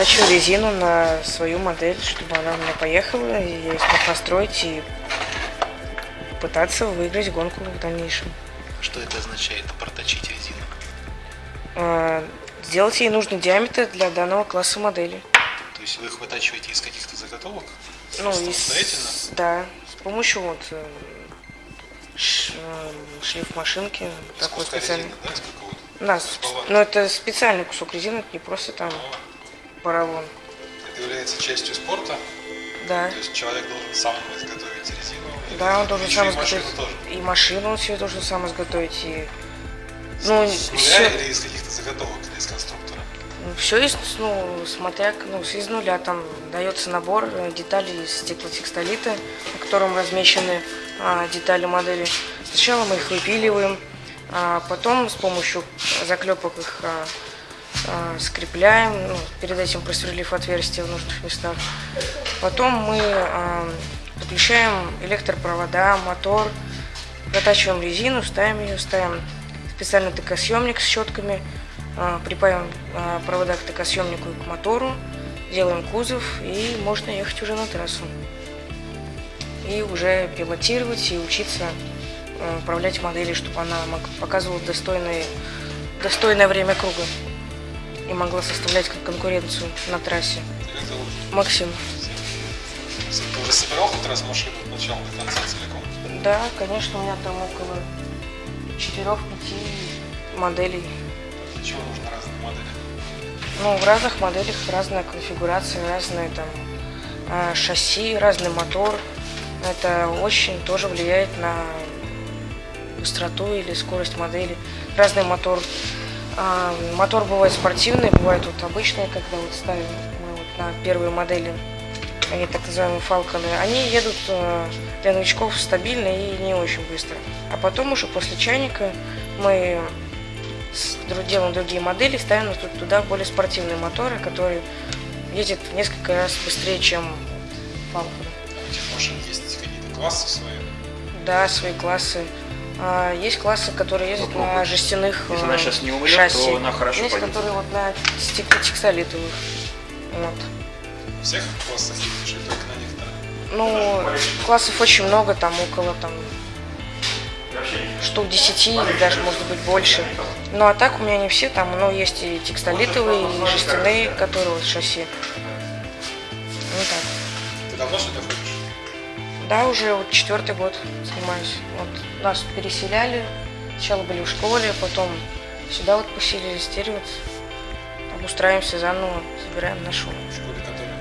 протачиваю резину на свою модель, чтобы она у меня поехала, и я смог настроить и пытаться выиграть гонку в дальнейшем. Что это означает, проточить резину? А, Сделать ей нужный диаметр для данного класса модели. То есть вы их вытачиваете из каких-то заготовок? Ну, Просто и самостоятельно? с, да, с помощью вот э, э, шлиф машинки, Из такой специальный. резины, да, из? Да, Из с- но это специальный кусок резины, это не просто там поролон. Это является частью спорта? Да, То есть человек должен сам изготовить резину? да, он должен сам и машину изготовить. тоже? И машину он себе должен сам изготовить, и ну, С нуля все, или из каких-то заготовок, или из конструктора? все из, ну, смотря, ну, из нуля там дается набор э, деталей из стеклотекстолита, на котором размещены а, детали модели. Сначала мы их выпиливаем, а потом с помощью заклепок их а, скрепляем, ну, перед этим просверлив отверстия в нужных местах. Потом мы а, подключаем электропровода, мотор, протачиваем резину, ставим ее, ставим специальный токосъемник с щетками, а, припаиваем а, провода к токосъемнику и к мотору, делаем кузов и можно ехать уже на трассу. И уже пилотировать и учиться управлять моделью, чтобы она показывала достойное, достойное время круга и могла составлять как конкуренцию на трассе. Максим. Ты уже собирал хоть раз машину от начала до конца целиком? Да, конечно, у меня там около 4-5 моделей. Для чего нужны разные модели? Ну, в разных моделях разная конфигурация, разные там а, шасси, разный мотор. Это очень тоже влияет на быстроту или скорость модели. Разный мотор. А, мотор бывает спортивный, бывает вот обычный, когда вот ставим мы вот на первые модели, они так называемые фалконы, они едут э, для новичков стабильно и не очень быстро. А потом уже после чайника мы делаем другие модели, ставим тут- туда более спортивные моторы, которые едет в несколько раз быстрее, чем Falcon. У этих машин есть какие-то классы свои? Да, свои классы. А, есть классы, которые ездят на Попробуй. жестяных Если э, она сейчас не умрет, шасси. то она хорошо Есть, пойдет. которые вот на стеклотекстолитовых. Вот. Во всех классах ездишь или только на некоторых? Ну, классов очень много, там около там штук 10 или даже может быть больше. Ну а так у меня не все, там, ну, есть и текстолитовые, и жестяные, которые вот шасси. Ну так. Ты давно сюда ходишь? Да, уже вот четвертый год занимаюсь. Вот нас переселяли, сначала были в школе, потом сюда вот поселились, теперь вот обустраиваемся заново, собираем нашу. В школе, которая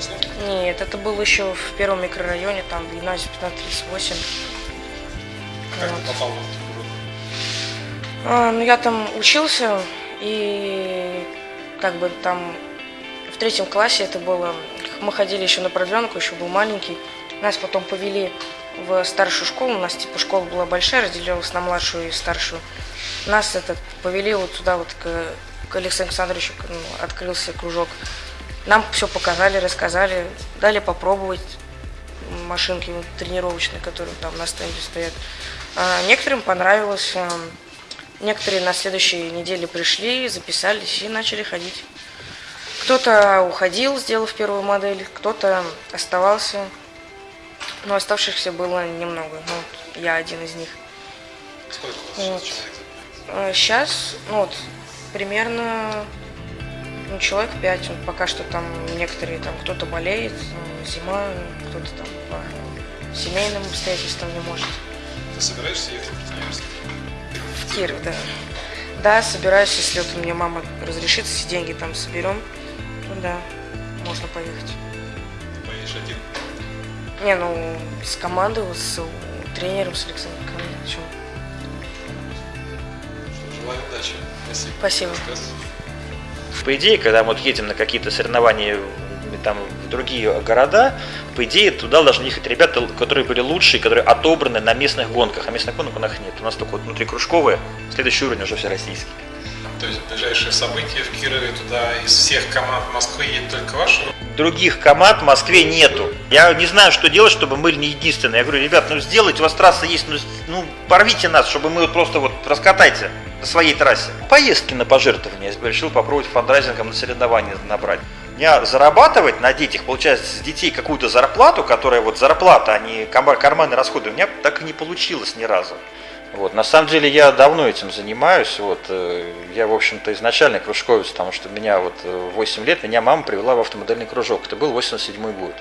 Красновке? Нет, это было еще в первом микрорайоне, там гимназия 1538. Как Вот. ты попал в Белгород? А, ну, я там учился, и как бы там в третьем классе это было... Мы ходили еще на продленку, еще был маленький. Нас потом повели в старшую школу. У нас типа школа была большая, разделилась на младшую и старшую. Нас этот повели вот туда вот к, к Александру Александровичу, ну, открылся кружок. Нам все показали, рассказали, дали попробовать машинки вот, тренировочные, которые там на стенде стоят. А, некоторым понравилось. а, Некоторые на следующей неделе пришли, записались и начали ходить. Кто-то уходил, сделав первую модель, кто-то оставался. Но оставшихся было немного. Ну, вот я один из них. Сколько Вот. сейчас? Сейчас, ну вот, примерно ну, человек пять. Вот пока что там некоторые, там кто-то болеет, э, зима, кто-то там по семейным обстоятельствам не может. Ты собираешься ехать в университет? В Киров, да. Да, собираюсь, если вот меня мама разрешит, все деньги там соберем, то да, можно поехать. Поедешь один? Не, ну, с командой, с тренером, с Александром Камиловичем. Что, желаю удачи. Спасибо. Спасибо. По идее, когда мы вот едем на какие-то соревнования в- там, в другие города, по идее, туда должны ехать ребята, которые были лучшие, которые отобраны на местных гонках. А местных гонок у нас нет. У нас только вот внутрикружковые, следующий уровень уже все российский. То есть ближайшие события в Кирове туда из всех команд Москвы едет только ваша? Других команд в Москве нету. Я не знаю, что делать, чтобы мы не единственные. Я говорю, ребят, ну сделайте, у вас трасса есть, ну, ну порвите нас, чтобы мы вот просто вот раскатайте на своей трассе. Поездки на пожертвования. Я решил попробовать фандрайзингом на соревнования набрать. Я зарабатывать на детях, получать с детей какую-то зарплату, которая вот зарплата, а не карманные расходы, у меня так и не получилось ни разу. Вот. На самом деле я давно этим занимаюсь. Вот. э, Я, в общем-то, изначально кружковец, потому что меня вот э, в 8 лет меня мама привела в автомодельный кружок. Это был 87 год.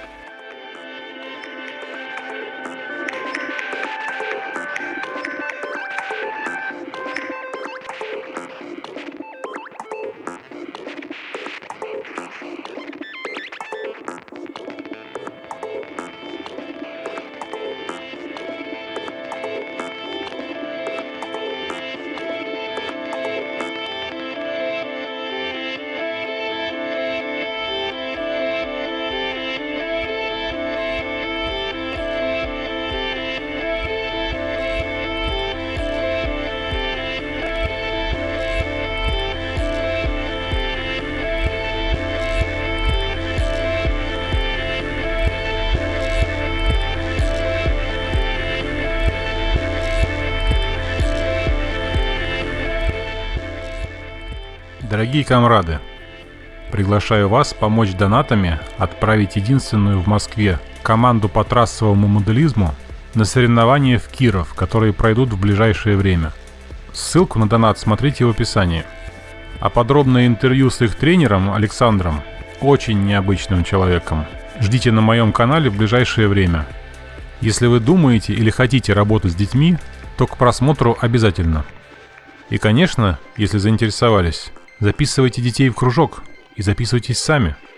Дорогие комрады, приглашаю вас помочь донатами отправить единственную в Москве команду по трассовому моделизму на соревнования в Киров, которые пройдут в ближайшее время. Ссылку на донат смотрите в описании. А подробное интервью с их тренером Александром, очень необычным человеком, ждите на моем канале в ближайшее время. Если вы думаете или хотите работать с детьми, то к просмотру обязательно. И, конечно, если заинтересовались, записывайте детей в кружок и записывайтесь сами –